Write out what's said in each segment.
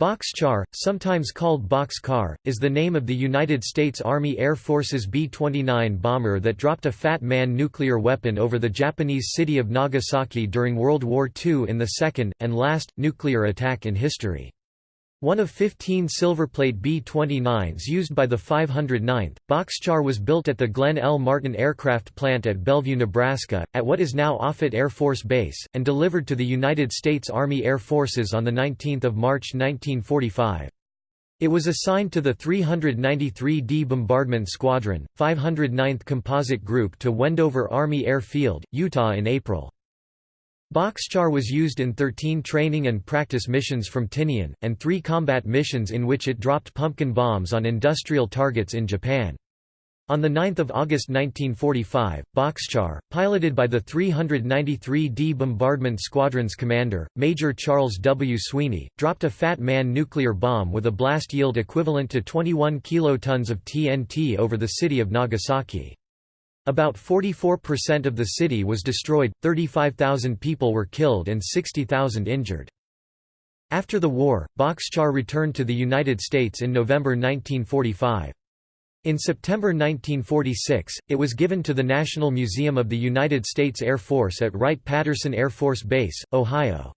Bockscar, sometimes called Bock's Car, is the name of the United States Army Air Force's B-29 bomber that dropped a Fat Man nuclear weapon over the Japanese city of Nagasaki during World War II in the second, and last, nuclear attack in history. One of 15 silverplate B-29s used by the 509th, Bockscar was built at the Glenn L. Martin Aircraft Plant at Bellevue, Nebraska, at what is now Offutt Air Force Base, and delivered to the United States Army Air Forces on 19 March 1945. It was assigned to the 393d Bombardment Squadron, 509th Composite Group to Wendover Army Air Field, Utah in April. Bockscar was used in 13 training and practice missions from Tinian, and three combat missions in which it dropped pumpkin bombs on industrial targets in Japan. On 9 August 1945, Bockscar, piloted by the 393d Bombardment Squadron's commander, Major Charles W. Sweeney, dropped a Fat Man nuclear bomb with a blast yield equivalent to 21 kilotons of TNT over the city of Nagasaki. About 44% of the city was destroyed, 35,000 people were killed and 60,000 injured. After the war, Bockscar returned to the United States in November 1945. In September 1946, it was given to the National Museum of the United States Air Force at Wright-Patterson Air Force Base, Ohio.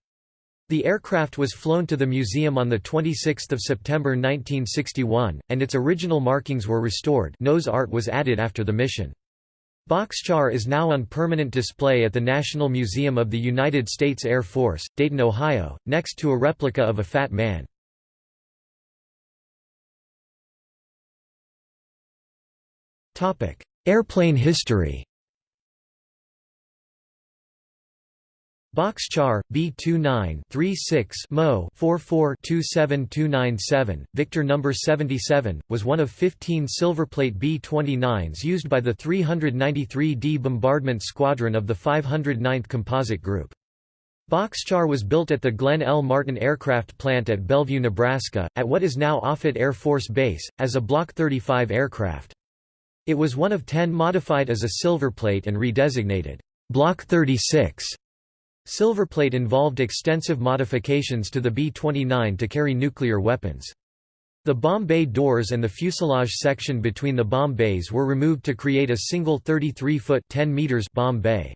The aircraft was flown to the museum on 26 September 1961, and its original markings were restored nose art was added after the mission. Bockscar is now on permanent display at the National Museum of the United States Air Force, Dayton, Ohio, next to a replica of a Fat Man. Airplane history Bockscar, B29-36 Mo 44-27297, Victor No. 77, was one of 15 silverplate B-29s used by the 393d Bombardment Squadron of the 509th Composite Group. Bockscar was built at the Glenn L. Martin Aircraft Plant at Bellevue, Nebraska, at what is now Offutt Air Force Base, as a Block 35 aircraft. It was one of ten modified as a silverplate and redesignated Block 36 Silverplate involved extensive modifications to the B-29 to carry nuclear weapons. The bomb bay doors and the fuselage section between the bomb bays were removed to create a single 33-foot bomb bay.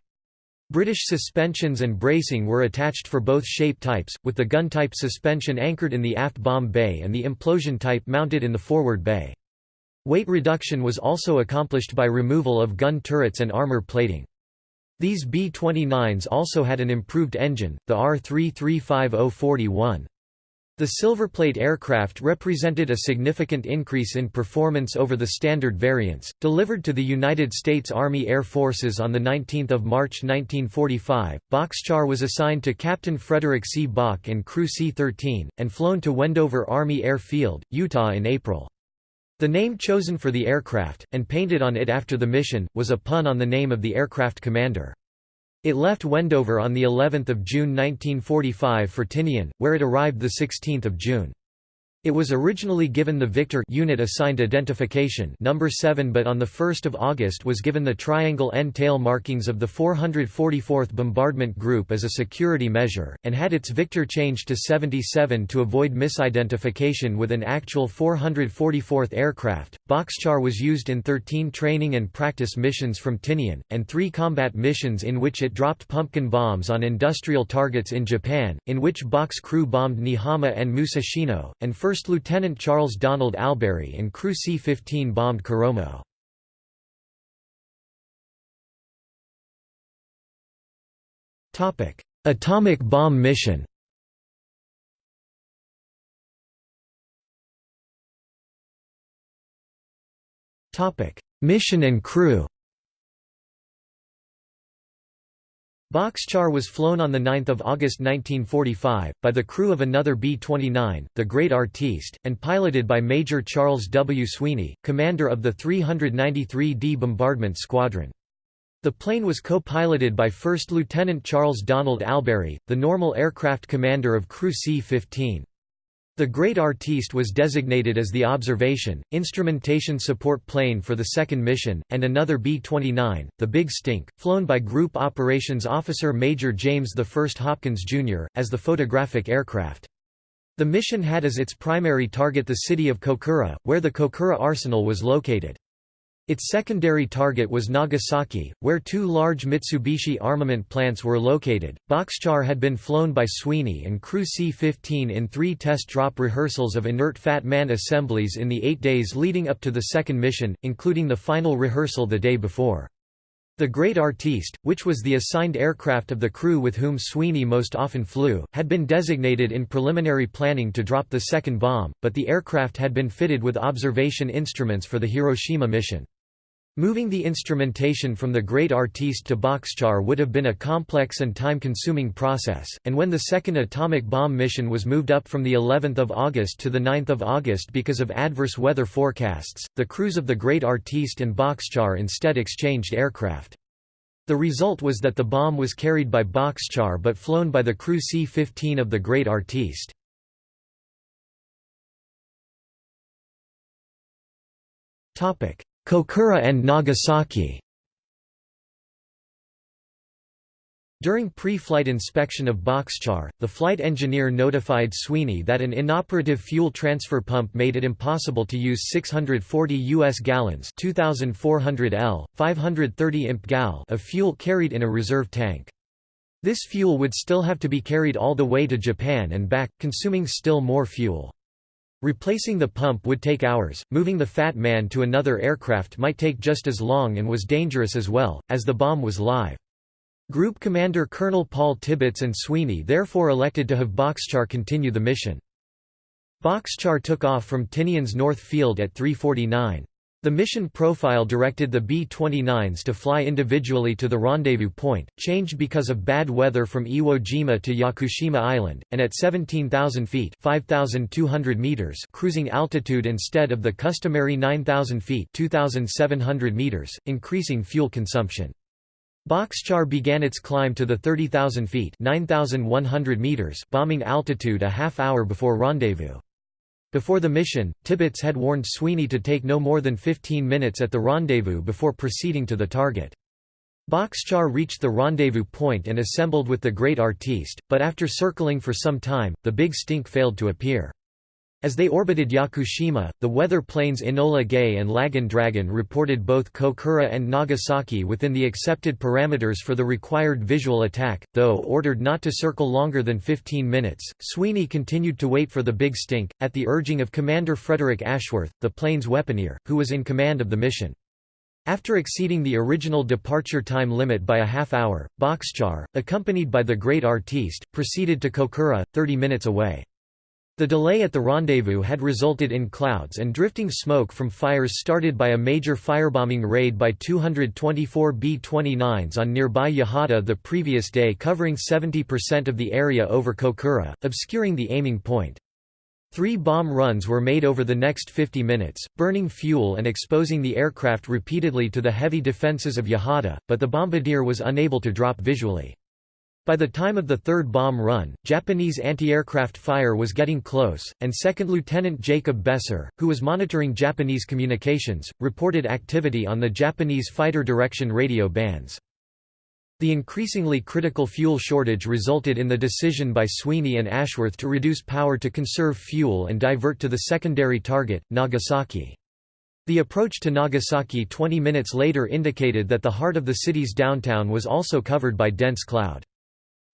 British suspensions and bracing were attached for both shape types, with the gun-type suspension anchored in the aft bomb bay and the implosion type mounted in the forward bay. Weight reduction was also accomplished by removal of gun turrets and armor plating. These B-29s also had an improved engine, the R335041. The Silverplate aircraft represented a significant increase in performance over the standard variants. Delivered to the United States Army Air Forces on 19 March 1945, Bockscar was assigned to Captain Frederick C. Bock and Crew C-13, and flown to Wendover Army Air Field, Utah in April. The name chosen for the aircraft, and painted on it after the mission, was a pun on the name of the aircraft commander. It left Wendover on of June 1945 for Tinian, where it arrived 16 June. It was originally given the Victor unit assigned identification number 7 but on 1 August was given the triangle end tail markings of the 444th Bombardment Group as a security measure, and had its Victor changed to 77 to avoid misidentification with an actual 444th aircraft. Bockscar was used in 13 training and practice missions from Tinian, and three combat missions in which it dropped pumpkin bombs on industrial targets in Japan, in which Bock's crew bombed Niihama and Musashino, and First Lieutenant Charles Donald Albury and Crew C-15 bombed Koromo. Atomic bomb mission Mission and crew Bockscar was flown on 9 August 1945, by the crew of another B-29, the Great Artiste, and piloted by Major Charles W. Sweeney, commander of the 393d Bombardment Squadron. The plane was co-piloted by First Lieutenant Charles Donald Albury, the normal aircraft commander of Crew C-15. The Great Artiste was designated as the observation, instrumentation support plane for the second mission, and another B-29, the Big Stink, flown by Group Operations Officer Major James I Hopkins, Jr., as the photographic aircraft. The mission had as its primary target the city of Kokura, where the Kokura arsenal was located. Its secondary target was Nagasaki, where two large Mitsubishi armament plants were located. Bockscar had been flown by Sweeney and Crew C-15 in three test drop rehearsals of inert Fat Man assemblies in the eight days leading up to the second mission, including the final rehearsal the day before. The Great Artiste, which was the assigned aircraft of the crew with whom Sweeney most often flew, had been designated in preliminary planning to drop the second bomb, but the aircraft had been fitted with observation instruments for the Hiroshima mission. Moving the instrumentation from the Great Artiste to Bockscar would have been a complex and time-consuming process, and when the second atomic bomb mission was moved up from the 11th of August to the 9th of August because of adverse weather forecasts, the crews of the Great Artiste and Bockscar instead exchanged aircraft. The result was that the bomb was carried by Bockscar but flown by the crew C-15 of the Great Artiste. Topic: Kokura and Nagasaki During pre-flight inspection of Bockscar, the flight engineer notified Sweeney that an inoperative fuel transfer pump made it impossible to use 640 U.S. gallons 2,400 L, 530 imp gal of fuel carried in a reserve tank. This fuel would still have to be carried all the way to Japan and back, consuming still more fuel. Replacing the pump would take hours, moving the Fat Man to another aircraft might take just as long and was dangerous as well, as the bomb was live. Group Commander Colonel Paul Tibbets and Sweeney therefore elected to have Bockscar continue the mission. Bockscar took off from Tinian's North Field at 349. The mission profile directed the B-29s to fly individually to the rendezvous point, changed because of bad weather from Iwo Jima to Yakushima Island, and at 17,000 feet 5,200 meters cruising altitude instead of the customary 9,000 feet 2,700 meters, increasing fuel consumption. Bockscar began its climb to the 30,000 feet 9,100 meters bombing altitude a half hour before rendezvous. Before the mission, Tibbets had warned Sweeney to take no more than 15 minutes at the rendezvous before proceeding to the target. Bockscar reached the rendezvous point and assembled with the Great Artiste, but after circling for some time, the Big Stink failed to appear. As they orbited Yakushima, the weather planes Enola Gay and Laggin' Dragon reported both Kokura and Nagasaki within the accepted parameters for the required visual attack, though ordered not to circle longer than 15 minutes. Sweeney continued to wait for the Big Stink, at the urging of Commander Frederick Ashworth, the plane's weaponeer, who was in command of the mission. After exceeding the original departure time limit by a half hour, Bockscar, accompanied by the Great Artiste, proceeded to Kokura, 30 minutes away. The delay at the rendezvous had resulted in clouds and drifting smoke from fires started by a major firebombing raid by 224 B-29s on nearby Yahata the previous day covering 70% of the area over Kokura, obscuring the aiming point. Three bomb runs were made over the next 50 minutes, burning fuel and exposing the aircraft repeatedly to the heavy defenses of Yahata, but the bombardier was unable to drop visually. By the time of the third bomb run, Japanese anti-aircraft fire was getting close, and Second Lieutenant Jacob Beser, who was monitoring Japanese communications, reported activity on the Japanese fighter direction radio bands. The increasingly critical fuel shortage resulted in the decision by Sweeney and Ashworth to reduce power to conserve fuel and divert to the secondary target, Nagasaki. The approach to Nagasaki 20 minutes later indicated that the heart of the city's downtown was also covered by dense cloud.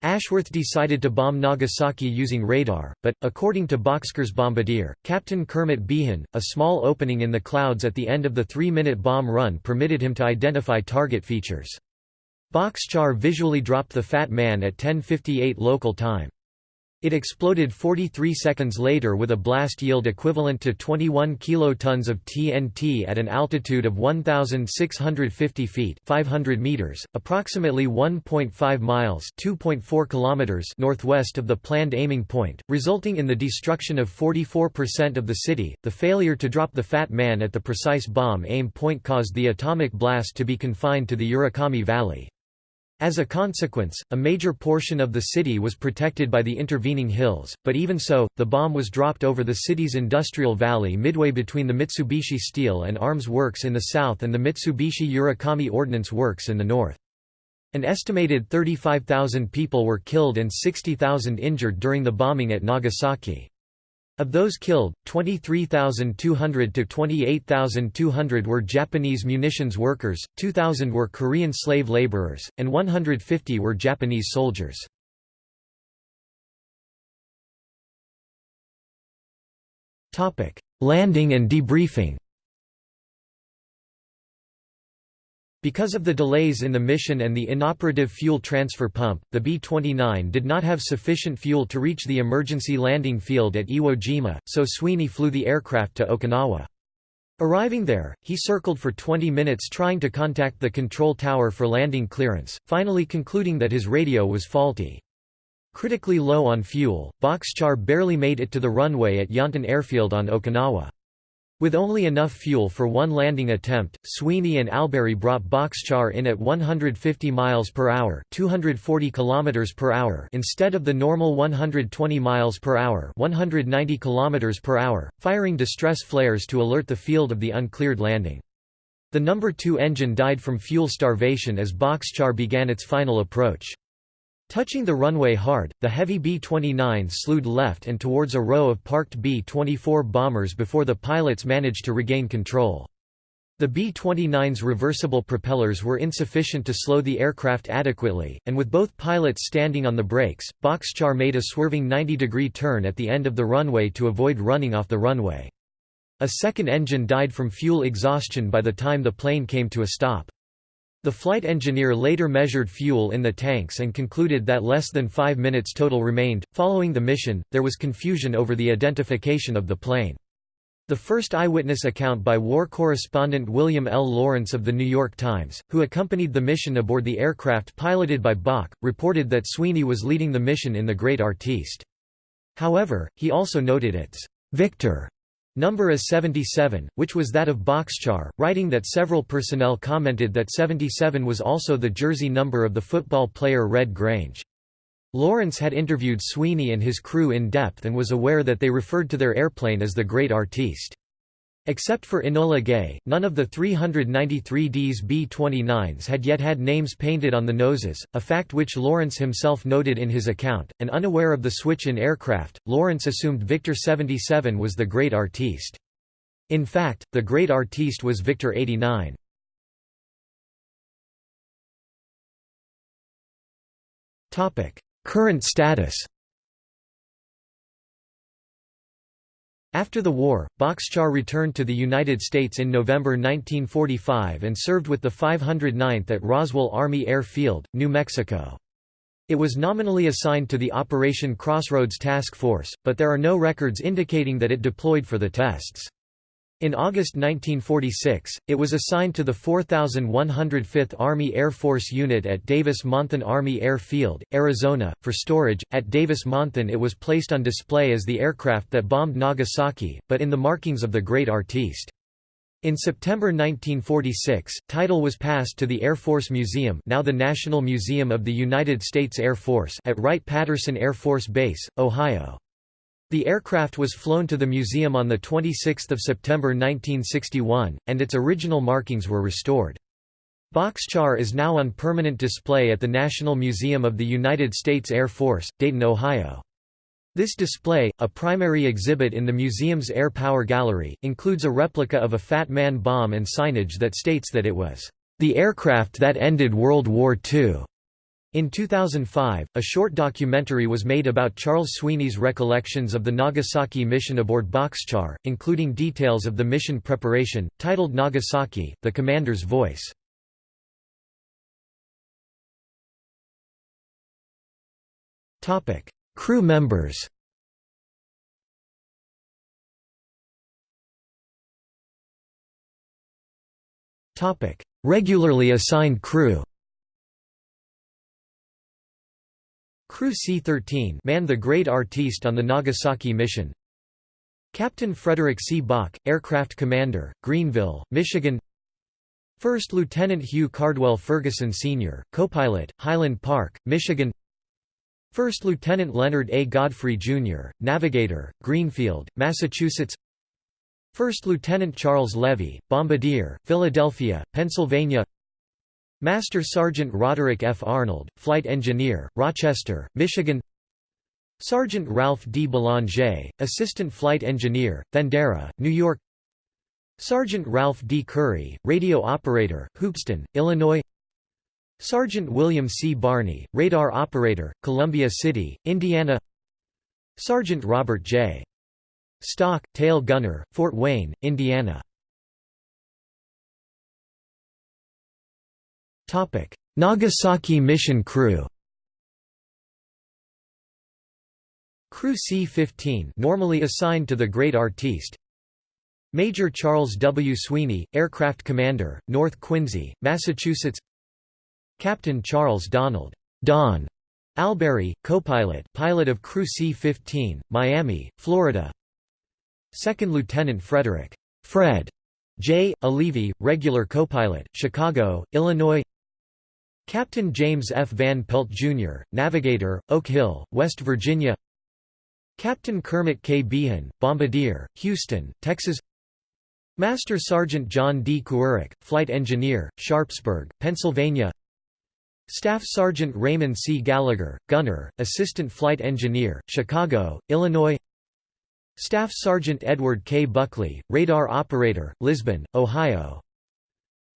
Ashworth decided to bomb Nagasaki using radar, but, according to Bockscar's bombardier, Captain Kermit Beahan, a small opening in the clouds at the end of the three-minute bomb run permitted him to identify target features. Bockscar visually dropped the Fat Man at 10.58 local time. It exploded 43 seconds later with a blast yield equivalent to 21 kilotons of TNT at an altitude of 1,650 feet 500 meters, approximately 1.5 miles 2.4 kilometers northwest of the planned aiming point, resulting in the destruction of 44% of the city. The failure to drop the Fat Man at the precise bomb aim point caused the atomic blast to be confined to the Urakami Valley. As a consequence, a major portion of the city was protected by the intervening hills, but even so, the bomb was dropped over the city's industrial valley midway between the Mitsubishi Steel and Arms Works in the south and the Mitsubishi Urakami Ordnance Works in the north. An estimated 35,000 people were killed and 60,000 injured during the bombing at Nagasaki. Of those killed, 23,200 to 28,200 were Japanese munitions workers, 2,000 were Korean slave laborers, and 150 were Japanese soldiers. Landing and debriefing Because of the delays in the mission and the inoperative fuel transfer pump, the B-29 did not have sufficient fuel to reach the emergency landing field at Iwo Jima, so Sweeney flew the aircraft to Okinawa. Arriving there, he circled for 20 minutes trying to contact the control tower for landing clearance, finally concluding that his radio was faulty. Critically low on fuel, Bockscar barely made it to the runway at Yontan Airfield on Okinawa. With only enough fuel for one landing attempt, Sweeney and Albury brought Bockscar in at 150 miles per hour, 240 kilometers per hour instead of the normal 120 miles per hour, 190 kilometers per hour, firing distress flares to alert the field of the uncleared landing. The number 2 engine died from fuel starvation as Bockscar began its final approach. Touching the runway hard, the heavy B-29 slewed left and towards a row of parked B-24 bombers before the pilots managed to regain control. The B-29's reversible propellers were insufficient to slow the aircraft adequately, and with both pilots standing on the brakes, Bockscar made a swerving 90-degree turn at the end of the runway to avoid running off the runway. A second engine died from fuel exhaustion by the time the plane came to a stop. The flight engineer later measured fuel in the tanks and concluded that less than five minutes total remained. Following the mission, there was confusion over the identification of the plane. The first eyewitness account by war correspondent William L. Lawrence of The New York Times, who accompanied the mission aboard the aircraft piloted by Bock, reported that Sweeney was leading the mission in the Great Artiste. However, he also noted its Victor Number is 77, which was that of Bockscar, writing that several personnel commented that 77 was also the jersey number of the football player Red Grange. Lawrence had interviewed Sweeney and his crew in depth and was aware that they referred to their airplane as the Great Artiste. Except for Enola Gay, none of the 393Ds B-29s had yet had names painted on the noses, a fact which Lawrence himself noted in his account, and unaware of the switch in aircraft, Lawrence assumed Victor 77 was the Great Artiste. In fact, the Great Artiste was Victor 89. Current status After the war, Bockscar returned to the United States in November 1945 and served with the 509th at Roswell Army Air Field, New Mexico. It was nominally assigned to the Operation Crossroads Task Force, but there are no records indicating that it deployed for the tests. In August 1946, it was assigned to the 4105th Army Air Force Unit at Davis-Monthan Army Air Field, Arizona, for storage. At Davis-Monthan it was placed on display as the aircraft that bombed Nagasaki, but in the markings of the Great Artiste. In September 1946, title was passed to the Air Force Museum now the National Museum of the United States Air Force at Wright-Patterson Air Force Base, Ohio. The aircraft was flown to the museum on 26 September 1961, and its original markings were restored. Bockscar is now on permanent display at the National Museum of the United States Air Force, Dayton, Ohio. This display, a primary exhibit in the museum's Air Power Gallery, includes a replica of a Fat Man bomb and signage that states that it was, "...the aircraft that ended World War II." In 2005, a short documentary was made about Charles Sweeney's recollections of the Nagasaki mission aboard Bockscar, including details of the mission preparation, titled Nagasaki, The Commander's Voice. Crew members Regularly assigned crew Crew C-13 manned the Great Artiste on the Nagasaki mission. Captain Frederick C. Bock, Aircraft Commander, Greenville, Michigan First Lieutenant Hugh Cardwell Ferguson Sr., Copilot, Highland Park, Michigan First Lieutenant Leonard A. Godfrey, Jr., Navigator, Greenfield, Massachusetts First Lieutenant Charles Levy, Bombardier, Philadelphia, Pennsylvania Master Sergeant Roderick F. Arnold, Flight Engineer, Rochester, Michigan Sergeant Ralph D. Belanger, Assistant Flight Engineer, Thendara, New York Sergeant Ralph D. Curry, Radio Operator, Hoopeston, Illinois Sergeant William C. Barney, Radar Operator, Columbia City, Indiana Sergeant Robert J. Stock, Tail Gunner, Fort Wayne, Indiana Nagasaki mission crew Crew C-15 normally assigned to the Great Artiste. Major Charles W. Sweeney, Aircraft Commander, North Quincy, Massachusetts. Captain Charles Donald Don Albury, co-pilot pilot of Crew C-15, Miami, Florida. Second Lieutenant Frederick Fred J. Olivi, regular co-pilot, Chicago, Illinois Captain James F. Van Pelt, Jr., Navigator, Oak Hill, West Virginia Captain Kermit K. Beahan, Bombardier, Houston, Texas Master Sergeant John D. Kuharek, Flight Engineer, Sharpsburg, Pennsylvania Staff Sergeant Raymond C. Gallagher, Gunner, Assistant Flight Engineer, Chicago, Illinois Staff Sergeant Edward K. Buckley, Radar Operator, Lisbon, Ohio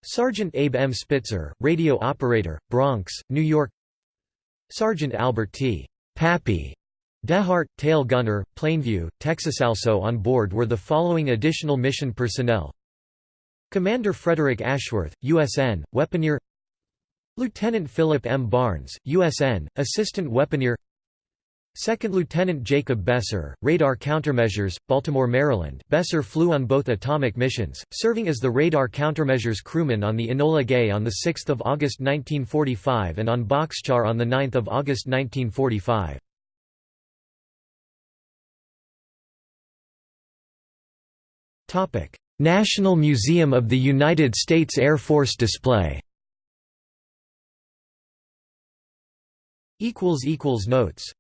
Sergeant Abe M. Spitzer, Radio Operator, Bronx, New York Sergeant Albert T. Pappy Dehart, tail gunner, Plainview, Texas. Also on board were the following additional mission personnel Commander Frederick Ashworth, USN, weaponeer Lieutenant Philip M. Barnes, USN, Assistant Weaponeer Second Lieutenant Jacob Beser, Radar Countermeasures, Baltimore, Maryland. Beser flew on both atomic missions, serving as the Radar Countermeasures crewman on the Enola Gay on 6 August 1945 and on Bockscar on 9 August 1945. National Museum of the United States Air Force display. Notes